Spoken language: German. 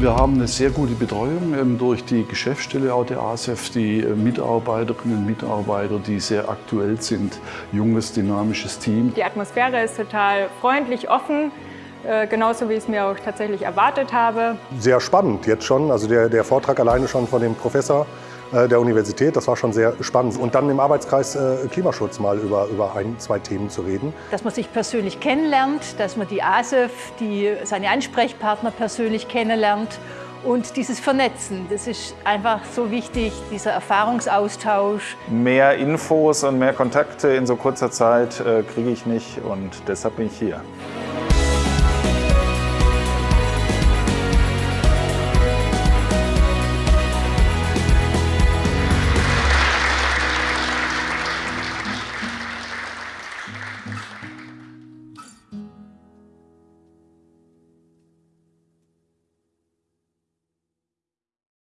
Wir haben eine sehr gute Betreuung ähm, durch die Geschäftsstelle auch der ASEF, die äh, Mitarbeiterinnen und Mitarbeiter, die sehr aktuell sind, junges, dynamisches Team. Die Atmosphäre ist total freundlich, offen. Äh, genauso wie ich es mir auch tatsächlich erwartet habe. Sehr spannend jetzt schon. Also der, der Vortrag alleine schon von dem Professor äh, der Universität, das war schon sehr spannend. Und dann im Arbeitskreis äh, Klimaschutz mal über, über ein, zwei Themen zu reden. Dass man sich persönlich kennenlernt, dass man die ASEF, die, seine Ansprechpartner persönlich kennenlernt und dieses Vernetzen, das ist einfach so wichtig, dieser Erfahrungsaustausch. Mehr Infos und mehr Kontakte in so kurzer Zeit äh, kriege ich nicht und deshalb bin ich hier.